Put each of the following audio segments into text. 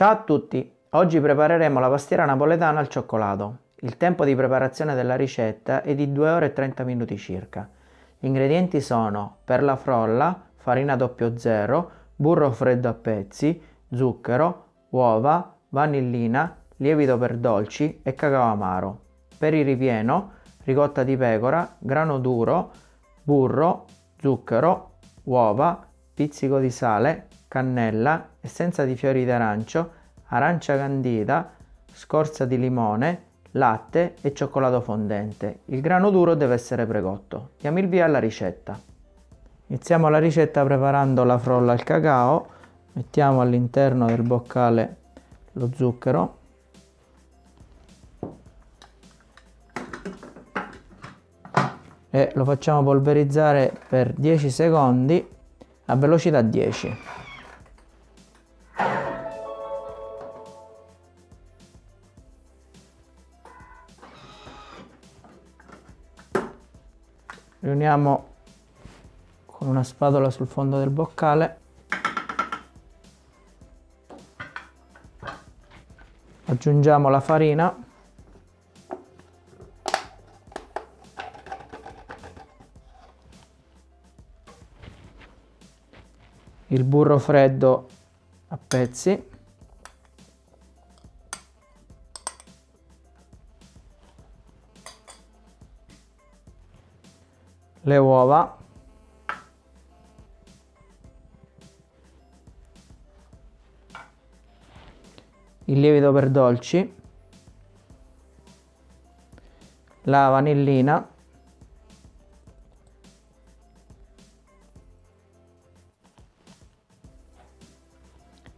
Ciao a tutti! Oggi prepareremo la pastiera napoletana al cioccolato. Il tempo di preparazione della ricetta è di 2 ore e 30 minuti circa. Gli ingredienti sono per la frolla, farina 00, burro freddo a pezzi, zucchero, uova, vanillina, lievito per dolci e cacao amaro. Per il ripieno, ricotta di pecora, grano duro, burro, zucchero, uova, pizzico di sale, cannella, essenza di fiori d'arancio, arancia candida, scorza di limone, latte e cioccolato fondente. Il grano duro deve essere precotto. Diamo il via alla ricetta. Iniziamo la ricetta preparando la frolla al cacao. Mettiamo all'interno del boccale lo zucchero. E lo facciamo polverizzare per 10 secondi a velocità 10. Riuniamo con una spatola sul fondo del boccale. Aggiungiamo la farina. Il burro freddo a pezzi le uova. Il lievito per dolci. La vanillina.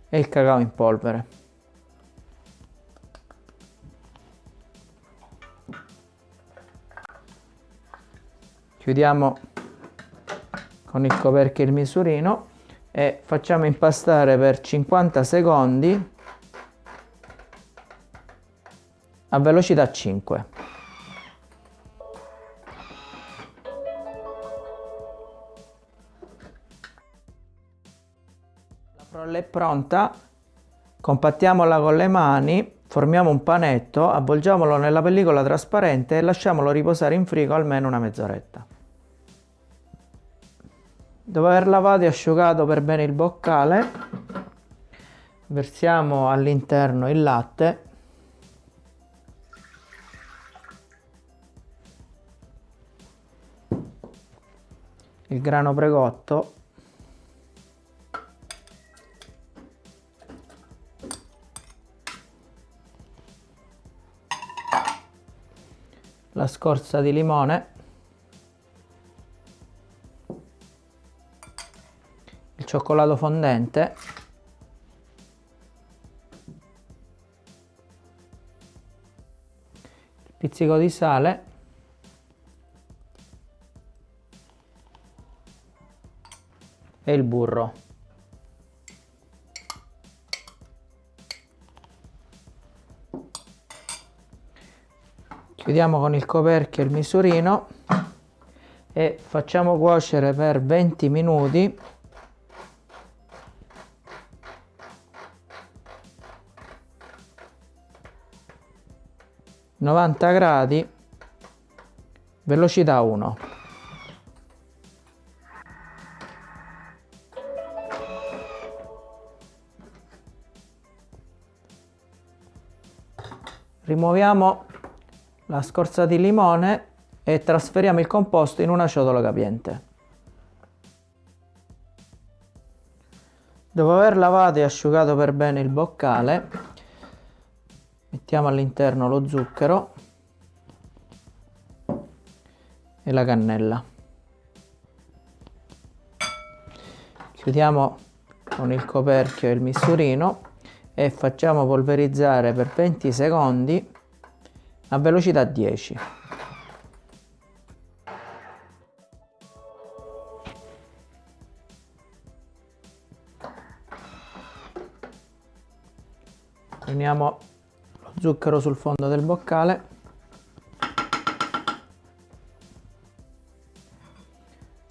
E il cacao in polvere chiudiamo con il coperchio il misurino e facciamo impastare per 50 secondi a velocità 5 la frolla è pronta compattiamola con le mani formiamo un panetto avvolgiamolo nella pellicola trasparente e lasciamolo riposare in frigo almeno una mezz'oretta Dopo aver lavato e asciugato per bene il boccale, versiamo all'interno il latte. Il grano precotto la scorza di limone cioccolato fondente. Pizzico di sale. E il burro. Chiudiamo con il coperchio il misurino e facciamo cuocere per 20 minuti 90 gradi velocità 1 rimuoviamo la scorza di limone e trasferiamo il composto in una ciotola capiente. Dopo aver lavato e asciugato per bene il boccale mettiamo all'interno lo zucchero e la cannella. Chiudiamo con il coperchio e il misurino e facciamo polverizzare per 20 secondi a velocità 10 prendiamo zucchero sul fondo del boccale.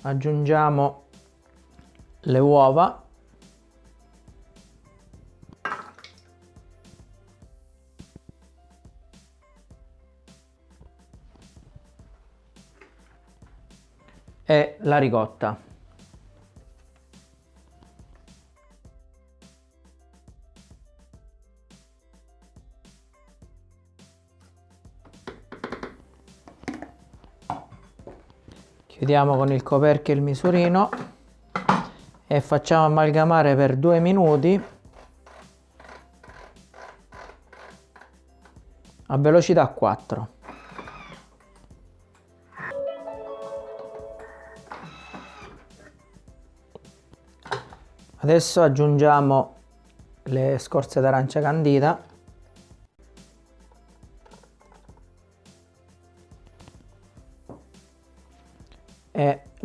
Aggiungiamo le uova. E la ricotta. Chiudiamo con il coperchio il misurino e facciamo amalgamare per due minuti a velocità 4. Adesso aggiungiamo le scorze d'arancia candita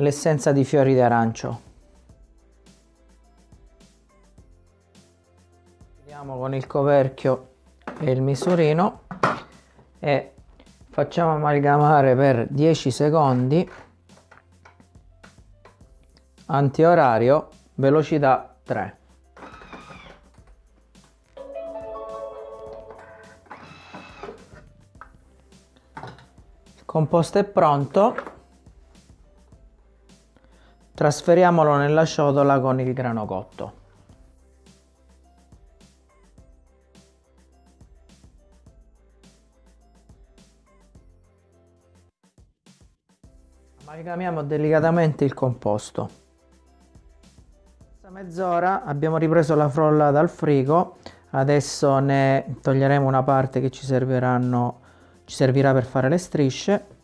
l'essenza di fiori di arancio. Chiudiamo con il coperchio e il misurino e facciamo amalgamare per 10 secondi antiorario velocità 3 il composto è pronto trasferiamolo nella ciotola con il grano cotto Amalgamiamo delicatamente il composto. Questa mezz'ora abbiamo ripreso la frolla dal frigo, adesso ne toglieremo una parte che ci, ci servirà per fare le strisce.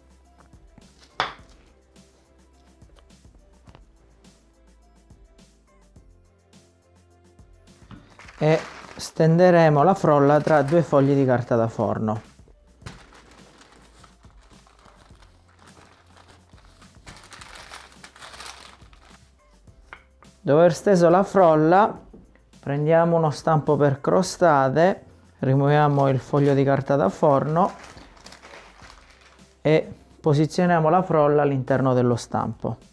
E stenderemo la frolla tra due fogli di carta da forno. Dopo aver steso la frolla, prendiamo uno stampo per crostate, rimuoviamo il foglio di carta da forno e posizioniamo la frolla all'interno dello stampo.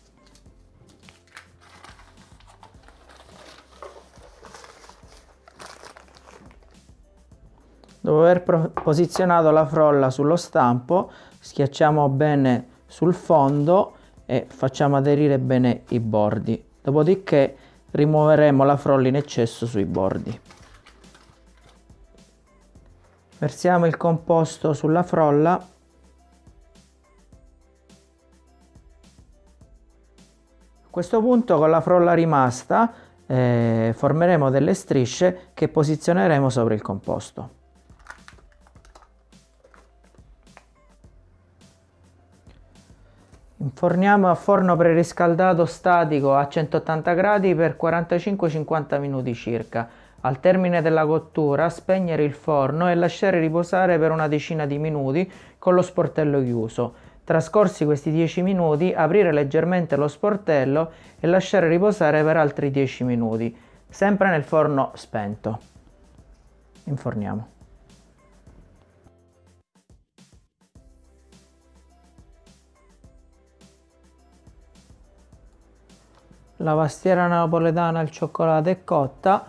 Dopo aver posizionato la frolla sullo stampo, schiacciamo bene sul fondo e facciamo aderire bene i bordi. Dopodiché rimuoveremo la frolla in eccesso sui bordi. Versiamo il composto sulla frolla. A questo punto con la frolla rimasta eh, formeremo delle strisce che posizioneremo sopra il composto. Inforniamo a forno preriscaldato statico a 180 gradi per 45-50 minuti circa. Al termine della cottura spegnere il forno e lasciare riposare per una decina di minuti con lo sportello chiuso. Trascorsi questi 10 minuti aprire leggermente lo sportello e lasciare riposare per altri 10 minuti, sempre nel forno spento. Inforniamo. La pastiera napoletana al cioccolato è cotta,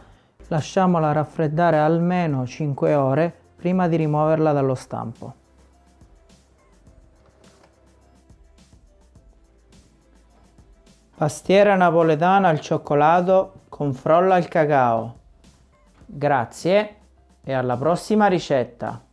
lasciamola raffreddare almeno 5 ore prima di rimuoverla dallo stampo. Pastiera napoletana al cioccolato con frolla al cacao. Grazie e alla prossima ricetta!